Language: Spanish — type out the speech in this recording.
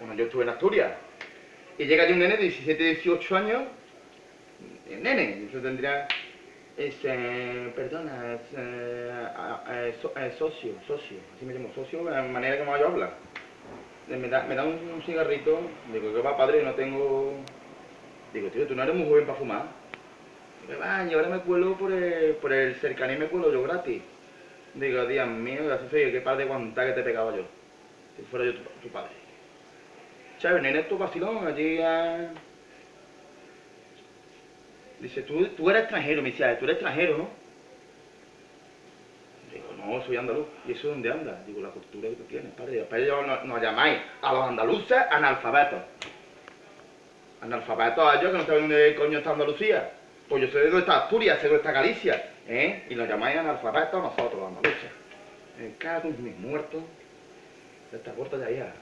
Bueno, yo estuve en Asturias. Y llega allí un nene de 17, 18 años. El nene, yo tendría... Es, eh, perdona, es, eh, eh, eh, socio, socio, así me llamo, socio, la manera me yo hablar. Eh, Me da, me da un, cigarrito, digo, que va padre, no tengo... Digo, tío, tú no eres muy joven para fumar. Digo, va, y ahora me cuelo por el, por el cercanía me cuelo yo gratis. Digo, Dios mío, así soy, qué par de guantá que te pegaba yo. Si fuera yo tu padre. Chévere, nene, tu vacilón, allí a... Dice, tú, tú eres extranjero, me dice, "Ah, tú eres extranjero, ¿no? Digo, no, soy andaluz. ¿Y eso dónde anda? Digo, la cultura que tú tienes, padre. Después yo- nos, nos llamáis a los andaluces analfabetos. Analfabetos a ellos que no saben dónde coño está Andalucía. Pues yo sé de dónde está Asturias, sé de dónde está Galicia, ¿eh? Y nos llamáis analfabetos nosotros, los andaluces. Me cago en mis muertos. Esta puerta ya, hija.